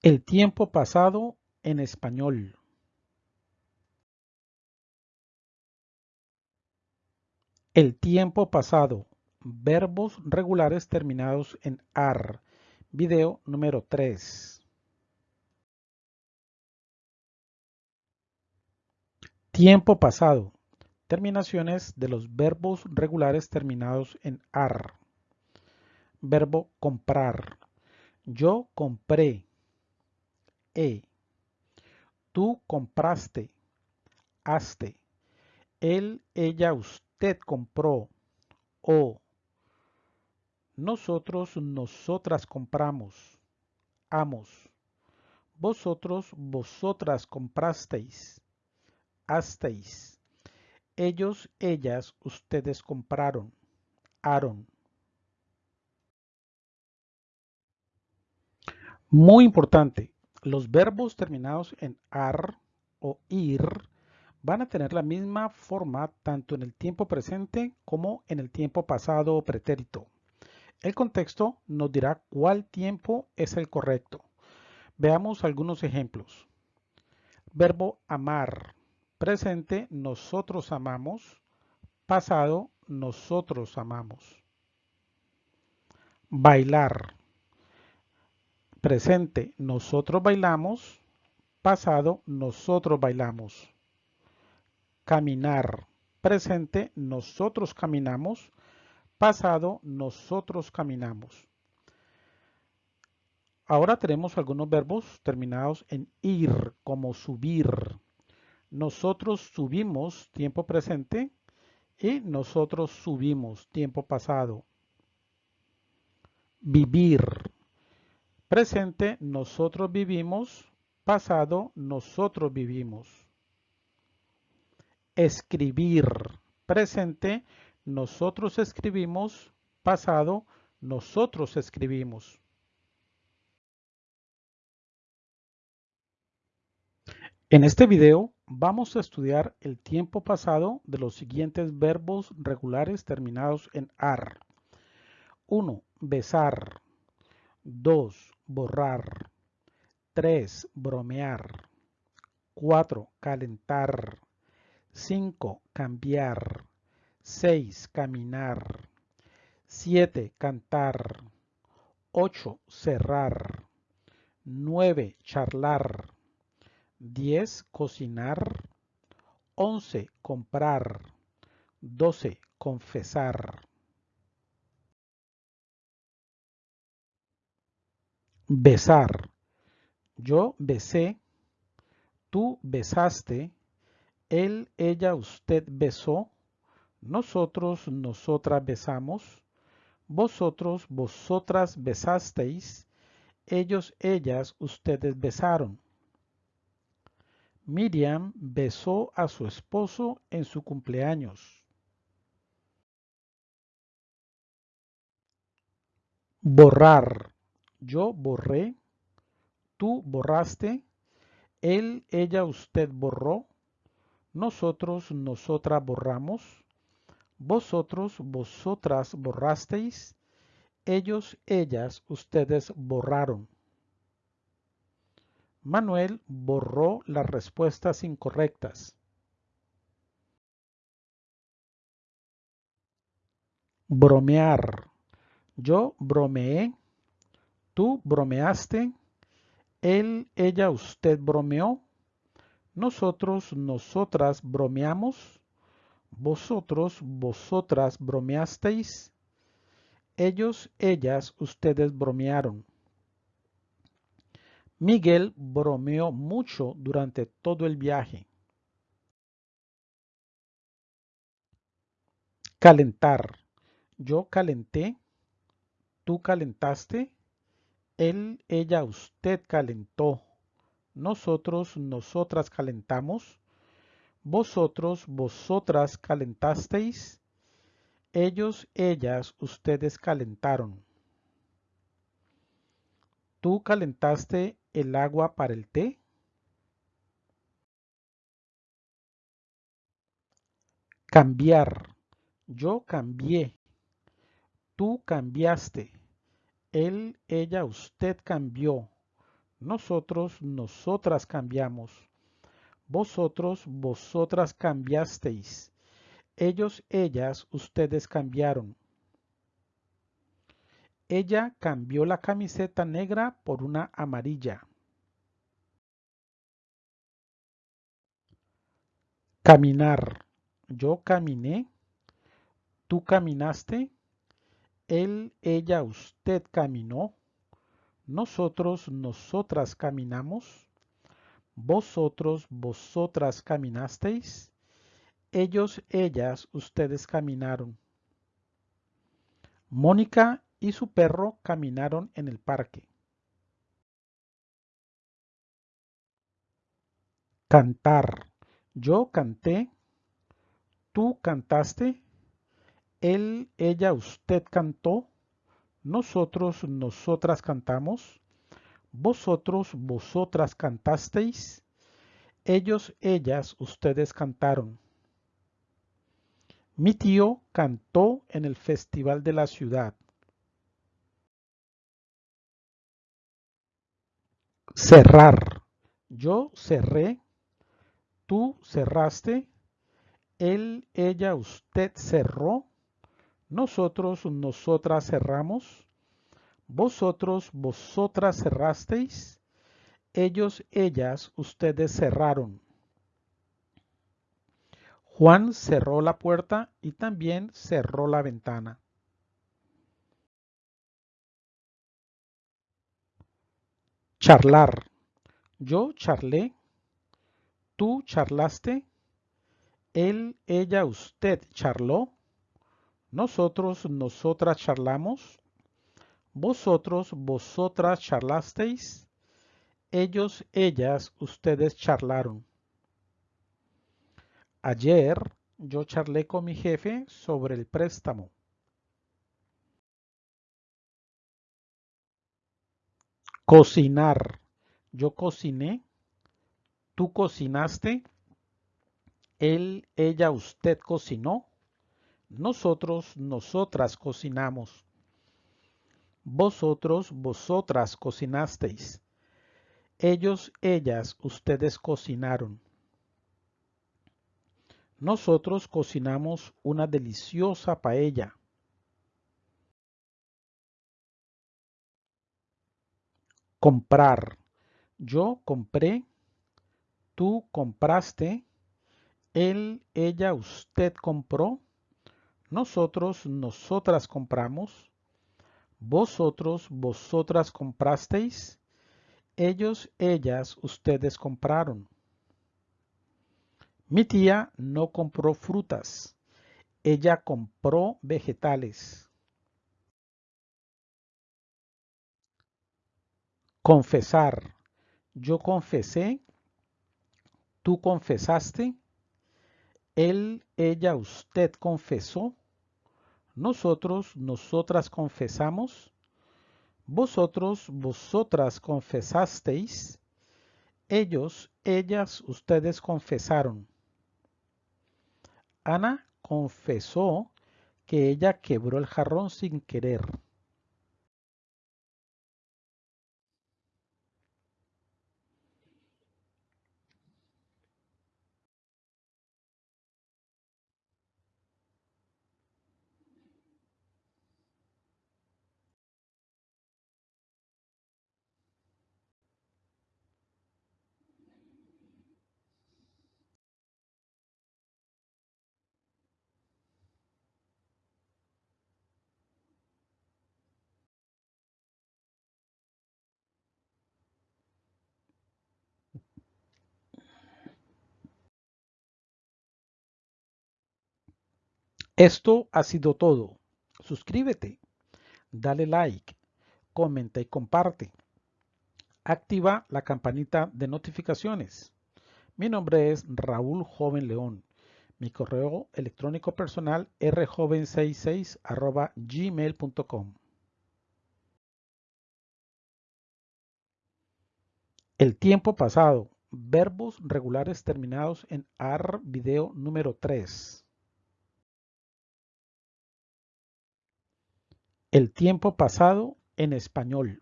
El tiempo pasado en español. El tiempo pasado. Verbos regulares terminados en AR. Video número 3. Tiempo pasado. Terminaciones de los verbos regulares terminados en AR. Verbo comprar. Yo compré. E. Tú compraste. Haste. Él, ella, usted compró. O. Nosotros, nosotras compramos. Amos. Vosotros, vosotras comprasteis. Hasteis. Ellos, ellas, ustedes compraron. Aaron. Muy importante, los verbos terminados en ar o ir van a tener la misma forma tanto en el tiempo presente como en el tiempo pasado o pretérito. El contexto nos dirá cuál tiempo es el correcto. Veamos algunos ejemplos. Verbo amar. Presente, nosotros amamos. Pasado, nosotros amamos. Bailar. Presente, nosotros bailamos. Pasado, nosotros bailamos. Caminar. Presente, nosotros caminamos. Pasado, nosotros caminamos. Ahora tenemos algunos verbos terminados en ir, como subir. Nosotros subimos, tiempo presente, y nosotros subimos, tiempo pasado. Vivir. Presente, nosotros vivimos. Pasado, nosotros vivimos. Escribir. Presente, nosotros escribimos. Pasado, nosotros escribimos. En este video vamos a estudiar el tiempo pasado de los siguientes verbos regulares terminados en AR. 1. Besar. 2 borrar. 3. Bromear. 4. Calentar. 5. Cambiar. 6. Caminar. 7. Cantar. 8. Cerrar. 9. Charlar. 10. Cocinar. 11. Comprar. 12. Confesar. Besar. Yo besé. Tú besaste. Él, ella, usted besó. Nosotros, nosotras besamos. Vosotros, vosotras besasteis. Ellos, ellas, ustedes besaron. Miriam besó a su esposo en su cumpleaños. Borrar. Yo borré, tú borraste, él, ella, usted borró, nosotros, nosotras borramos, vosotros, vosotras borrasteis, ellos, ellas, ustedes borraron. Manuel borró las respuestas incorrectas. Bromear. Yo bromeé, Tú bromeaste, él, ella, usted bromeó, nosotros, nosotras bromeamos, vosotros, vosotras bromeasteis, ellos, ellas, ustedes bromearon. Miguel bromeó mucho durante todo el viaje. Calentar. Yo calenté, tú calentaste, él, ella, usted calentó. Nosotros, nosotras calentamos. Vosotros, vosotras calentasteis. Ellos, ellas, ustedes calentaron. ¿Tú calentaste el agua para el té? Cambiar. Yo cambié. Tú cambiaste. Él, ella, usted cambió. Nosotros, nosotras cambiamos. Vosotros, vosotras cambiasteis. Ellos, ellas, ustedes cambiaron. Ella cambió la camiseta negra por una amarilla. Caminar. Yo caminé. Tú caminaste. Él, ella, usted caminó. Nosotros, nosotras caminamos. Vosotros, vosotras caminasteis. Ellos, ellas, ustedes caminaron. Mónica y su perro caminaron en el parque. Cantar. Yo canté. Tú cantaste. Él, ella, usted cantó. Nosotros, nosotras cantamos. Vosotros, vosotras cantasteis. Ellos, ellas, ustedes cantaron. Mi tío cantó en el festival de la ciudad. Cerrar. Yo cerré. Tú cerraste. Él, ella, usted cerró. Nosotros, nosotras cerramos. Vosotros, vosotras cerrasteis. Ellos, ellas, ustedes cerraron. Juan cerró la puerta y también cerró la ventana. Charlar. Yo charlé. Tú charlaste. Él, ella, usted charló. Nosotros, nosotras charlamos. Vosotros, vosotras charlasteis. Ellos, ellas, ustedes charlaron. Ayer yo charlé con mi jefe sobre el préstamo. Cocinar. Yo cociné. Tú cocinaste. Él, ella, usted cocinó. Nosotros, nosotras cocinamos. Vosotros, vosotras cocinasteis. Ellos, ellas, ustedes cocinaron. Nosotros cocinamos una deliciosa paella. Comprar. Yo compré. Tú compraste. Él, ella, usted compró. Nosotros, nosotras compramos. Vosotros, vosotras comprasteis. Ellos, ellas, ustedes compraron. Mi tía no compró frutas. Ella compró vegetales. Confesar. Yo confesé. Tú confesaste. Él, ella, usted confesó. Nosotros, nosotras confesamos. Vosotros, vosotras confesasteis. Ellos, ellas, ustedes confesaron. Ana confesó que ella quebró el jarrón sin querer. Esto ha sido todo. Suscríbete, dale like, comenta y comparte. Activa la campanita de notificaciones. Mi nombre es Raúl Joven León. Mi correo electrónico personal rjoven66 gmail.com. El tiempo pasado. Verbos regulares terminados en AR video número 3. El tiempo pasado en español.